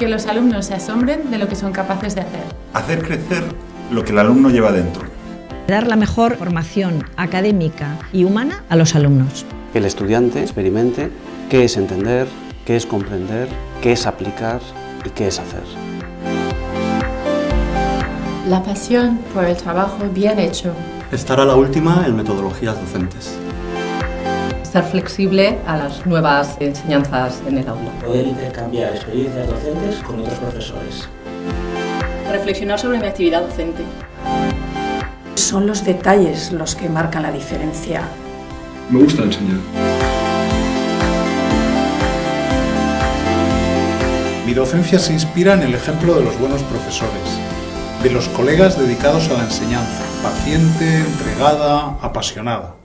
Que los alumnos se asombren de lo que son capaces de hacer. Hacer crecer lo que el alumno lleva dentro. Dar la mejor formación académica y humana a los alumnos. Que el estudiante experimente qué es entender, qué es comprender, qué es aplicar y qué es hacer. La pasión por el trabajo bien hecho. Estar a la última en metodologías docentes. Estar flexible a las nuevas enseñanzas en el aula. Poder intercambiar experiencias docentes con otros profesores. Reflexionar sobre mi actividad docente. Son los detalles los que marcan la diferencia. Me gusta enseñar. Mi docencia se inspira en el ejemplo de los buenos profesores, de los colegas dedicados a la enseñanza, paciente, entregada, apasionada.